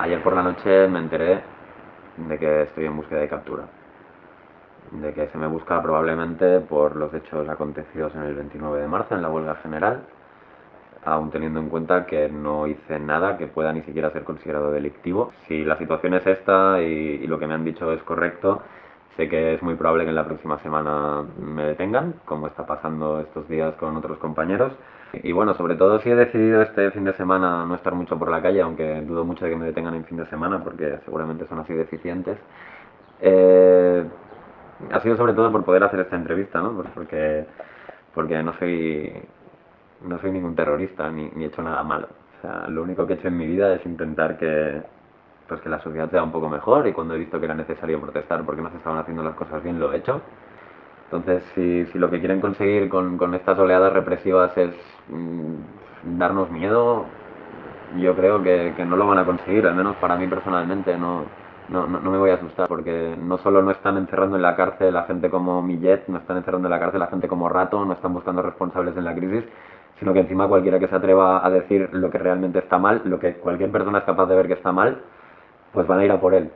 Ayer por la noche me enteré de que estoy en búsqueda de captura. De que se me busca probablemente por los hechos acontecidos en el 29 de marzo en la huelga general, aún teniendo en cuenta que no hice nada que pueda ni siquiera ser considerado delictivo. Si la situación es esta y lo que me han dicho es correcto, sé que es muy probable que en la próxima semana me detengan, como está pasando estos días con otros compañeros. Y bueno, sobre todo si he decidido este fin de semana no estar mucho por la calle, aunque dudo mucho de que me detengan en fin de semana porque seguramente son así deficientes, eh, ha sido sobre todo por poder hacer esta entrevista, ¿no? Porque, porque no soy no soy ningún terrorista ni, ni he hecho nada malo. O sea, lo único que he hecho en mi vida es intentar que, pues que la sociedad sea un poco mejor y cuando he visto que era necesario protestar porque no se estaban haciendo las cosas bien, lo he hecho. Entonces, si, si lo que quieren conseguir con, con estas oleadas represivas es mm, darnos miedo, yo creo que, que, no lo van a conseguir, al menos para mí personalmente no, no, no, me voy a asustar, porque no solo no están encerrando en la cárcel a gente como Millet, no están encerrando en la cárcel a gente como Rato, no están buscando responsables en la crisis, sino que encima cualquiera que se atreva a decir lo que realmente está mal, lo que cualquier persona es capaz de ver que está mal, pues van a ir a por él.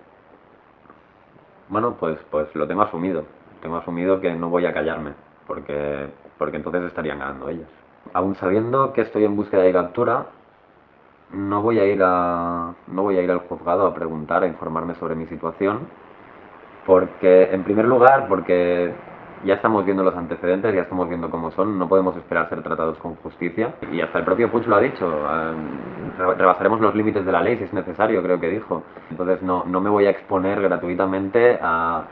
Bueno, pues, pues lo tengo asumido tengo asumido que no voy a callarme, porque, porque entonces estarían ganando ellos. Aún sabiendo que estoy en búsqueda de captura, no voy a ir a no voy a ir al juzgado a preguntar, a informarme sobre mi situación, porque en primer lugar, porque ya estamos viendo los antecedentes, ya estamos viendo cómo son, no podemos esperar ser tratados con justicia. Y hasta el propio Puig lo ha dicho, eh, rebasaremos los límites de la ley si es necesario, creo que dijo. Entonces no, no me voy a exponer gratuitamente a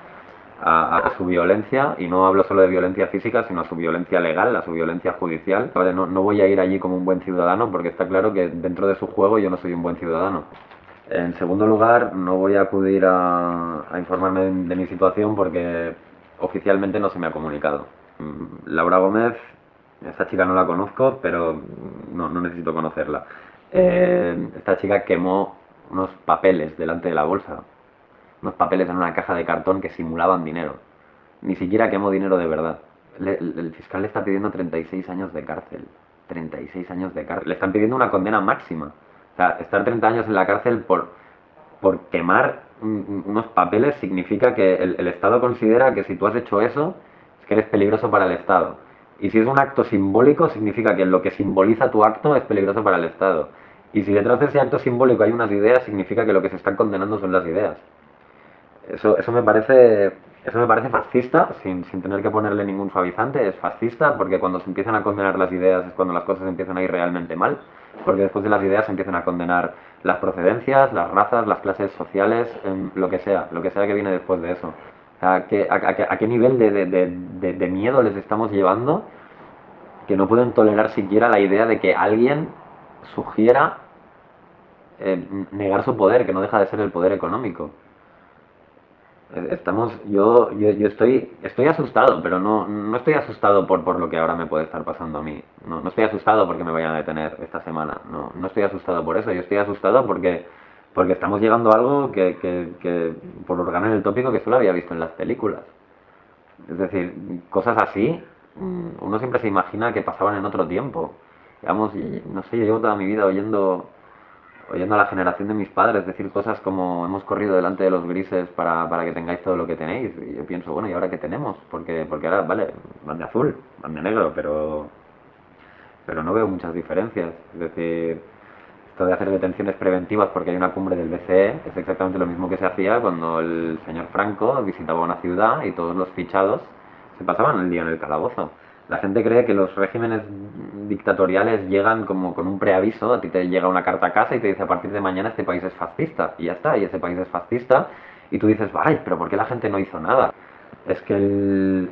a, su violencia, y no hablo solo de violencia física, sino a su violencia legal, a su violencia judicial. No, no voy a ir allí como un buen ciudadano porque está claro que dentro de su juego yo no soy un buen ciudadano. En segundo lugar, no voy a acudir a, a informarme de, mi situación porque oficialmente no se me ha comunicado. Mm, Laura Gómez, esa chica no la conozco, pero no, no necesito conocerla. Eh, esta chica quemó unos papeles delante de la bolsa unos papeles en una caja de cartón que simulaban dinero. Ni siquiera quemó dinero de verdad. el, fiscal le está pidiendo 36 años de cárcel. 36 años de cárcel. Le están pidiendo una condena máxima. O sea, estar 30 años en la cárcel por, por quemar unos papeles significa que el, Estado considera que si tú has hecho eso, es que eres peligroso para el Estado. Y si es un acto simbólico, significa que lo que simboliza tu acto es peligroso para el Estado. Y si detrás de ese acto simbólico hay unas ideas, significa que lo que se están condenando son las ideas. Eso, eso me parece eso me parece fascista, sin, sin, tener que ponerle ningún suavizante, es fascista porque cuando se empiezan a condenar las ideas es cuando las cosas empiezan a ir realmente mal, porque después de las ideas se empiezan a condenar las procedencias, las razas, las clases sociales, lo que sea, lo que sea que viene después de eso. ¿A qué, a, a qué nivel de, de, de, de, miedo les estamos llevando que no pueden tolerar siquiera la idea de que alguien sugiera eh, negar su poder, que no deja de ser el poder económico? Estamos, yo, yo, yo, estoy, estoy asustado, pero no, no estoy asustado por, por lo que ahora me puede estar pasando a mí. No, no estoy asustado porque me vayan a detener esta semana. No, no estoy asustado por eso. Yo estoy asustado porque, porque estamos llegando a algo que, que, que por organar el tópico que solo había visto en las películas. Es decir, cosas así, mm, uno siempre se imagina que pasaban en otro tiempo. Digamos, no sé, yo llevo toda mi vida oyendo oyendo a la generación de mis padres decir cosas como hemos corrido delante de los grises para, para que tengáis todo lo que tenéis. Y yo pienso, bueno, ¿y ahora qué tenemos? Porque, porque ahora, vale, van de azul, van de negro, pero, pero no veo muchas diferencias. Es decir, esto de hacer detenciones preventivas porque hay una cumbre del BCE es exactamente lo mismo que se hacía cuando el señor Franco visitaba una ciudad y todos los fichados se pasaban el día en el calabozo. La gente cree que los regímenes dictatoriales llegan como con un preaviso, a ti te llega una carta a casa y te dice a partir de mañana este país es fascista, y ya está, y ese país es fascista, y tú dices, ay, pero ¿por qué la gente no hizo nada? Es que.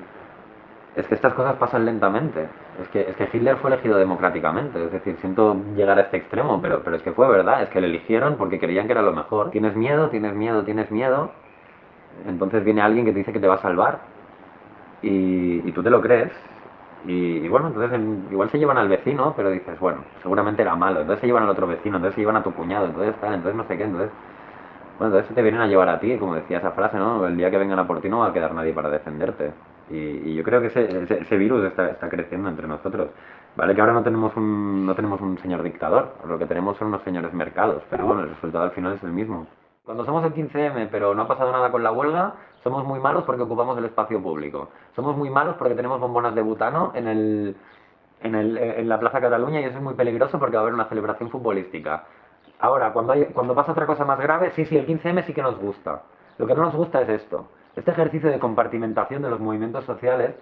Es que estas cosas pasan lentamente. Es que, es que Hitler fue elegido democráticamente. Es decir, siento llegar a este extremo, pero, pero es que fue verdad. Es que le eligieron porque querían que era lo mejor. Tienes miedo, tienes miedo, tienes miedo. Entonces viene alguien que te dice que te va a salvar. Y tú te lo crees. Y, bueno, entonces igual se llevan al vecino, pero dices, bueno, seguramente era malo. Entonces se llevan al otro vecino, entonces se llevan a tu cuñado, entonces tal, entonces no sé qué, entonces... Bueno, entonces te vienen a llevar a ti, como decía esa frase, ¿no? El día que vengan a por ti no va a quedar nadie para defenderte. Y, yo creo que ese, ese, virus está, está, creciendo entre nosotros. Vale que ahora no tenemos un, no tenemos un señor dictador, lo que tenemos son unos señores mercados, pero bueno, el resultado al final es el mismo. Cuando somos el 15M pero no ha pasado nada con la huelga, somos muy malos porque ocupamos el espacio público. Somos muy malos porque tenemos bombonas de butano en, el, en, el, en la Plaza Cataluña y eso es muy peligroso porque va a haber una celebración futbolística. Ahora, cuando, hay, cuando pasa otra cosa más grave, sí, sí, el 15M sí que nos gusta. Lo que no nos gusta es esto. Este ejercicio de compartimentación de los movimientos sociales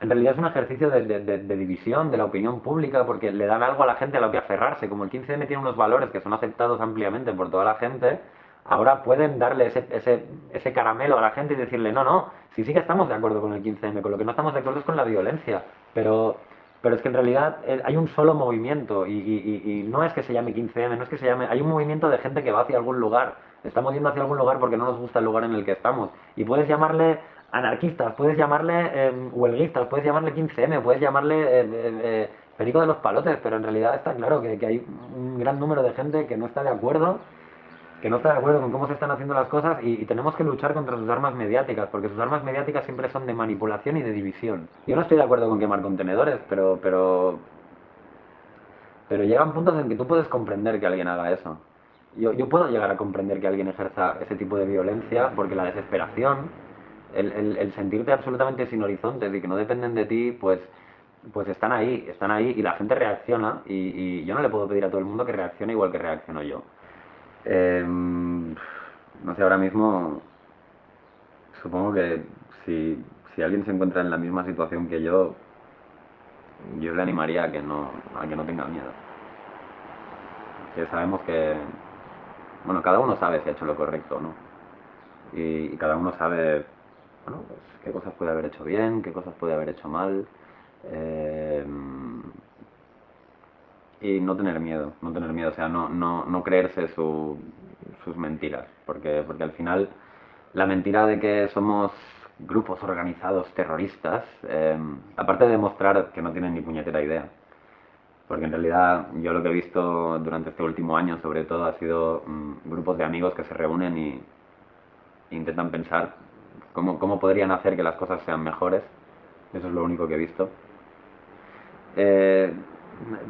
en realidad es un ejercicio de, división de la opinión pública porque le dan algo a la gente a lo que aferrarse. Como el 15M tiene unos valores que son aceptados ampliamente por toda la gente, ahora pueden darle ese, ese, ese caramelo a la gente y decirle, no, no, sí, sí que estamos de acuerdo con el 15M, con lo que no estamos de acuerdo es con la violencia, pero, pero es que en realidad eh, hay un solo movimiento y, y no es que se llame 15M, no es que se llame, hay un movimiento de gente que va hacia algún lugar, estamos yendo hacia algún lugar porque no nos gusta el lugar en el que estamos. Y puedes llamarle anarquistas, puedes llamarle eh, huelguistas, puedes llamarle 15M, puedes llamarle eh, eh, eh, perico de los palotes, pero en realidad está claro que, que, hay un gran número de gente que no está de acuerdo, que no está de acuerdo con cómo se están haciendo las cosas y, tenemos que luchar contra sus armas mediáticas, porque sus armas mediáticas siempre son de manipulación y de división. Yo no estoy de acuerdo con quemar contenedores, pero, pero, pero llegan puntos en que tú puedes comprender que alguien haga eso. Yo, yo puedo llegar a comprender que alguien ejerza ese tipo de violencia porque la desesperación el, sentirte absolutamente sin horizontes y que no dependen de ti, pues, pues están ahí, están ahí y la gente reacciona y, yo no le puedo pedir a todo el mundo que reaccione igual que reacciono yo. Em, no sé, ahora mismo supongo que si, si alguien se encuentra en la misma situación que yo, yo le animaría a que no, a que no tenga miedo. Que sabemos que, bueno, cada uno sabe si ha hecho lo correcto, ¿no? y cada uno sabe bueno, pues, qué cosas puede haber hecho bien, qué cosas puede haber hecho mal. Eh, y no tener miedo, no tener miedo, o sea, no, no, no creerse sus mentiras, porque, porque al final la mentira de que somos grupos organizados terroristas, eh, aparte de demostrar que no tienen ni puñetera idea, porque en realidad yo lo que he visto durante este último año sobre todo ha sido mm, grupos de amigos que se reúnen y intentan pensar cómo, cómo podrían hacer que las cosas sean mejores. Eso es lo único que he visto. Eh,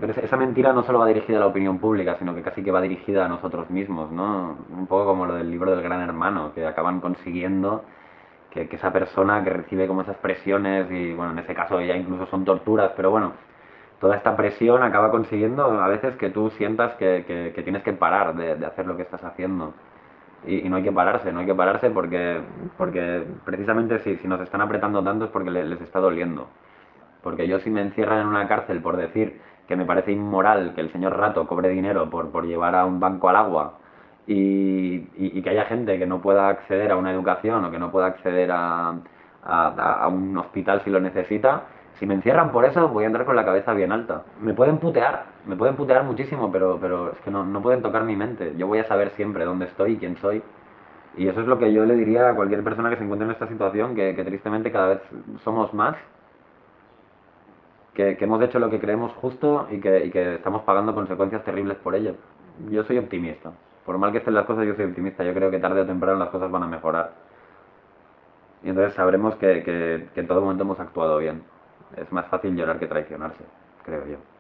pero esa mentira no solo va dirigida a la opinión pública, sino que casi que va dirigida a nosotros mismos, ¿no? Un poco como lo del libro del gran hermano, que acaban consiguiendo que, esa persona que recibe como esas presiones, y bueno, en ese caso ya incluso son torturas, pero bueno, toda esta presión acaba consiguiendo a veces que tú sientas que, que, tienes que parar de, de, hacer lo que estás haciendo y, no hay que pararse, no hay que pararse porque, porque precisamente si, si nos están apretando tanto es porque les, está doliendo. Porque yo si me encierran en una cárcel por decir que me parece inmoral que el señor Rato cobre dinero por, por llevar a un banco al agua y, y, que haya gente que no pueda acceder a una educación o que no pueda acceder a, a, a un hospital si lo necesita, si me encierran por eso, voy a entrar con la cabeza bien alta. Me pueden putear, me pueden putear muchísimo, pero, pero es que no, no pueden tocar mi mente. Yo voy a saber siempre dónde estoy y quién soy. Y eso es lo que yo le diría a cualquier persona que se encuentre en esta situación, que, tristemente cada vez somos más, que, hemos hecho lo que creemos justo y que, y que estamos pagando consecuencias terribles por ello. Yo soy optimista. Por mal que estén las cosas, yo soy optimista. Yo creo que tarde o temprano las cosas van a mejorar. Y entonces sabremos que, que en todo momento hemos actuado bien es más fácil llorar que traicionarse, creo yo.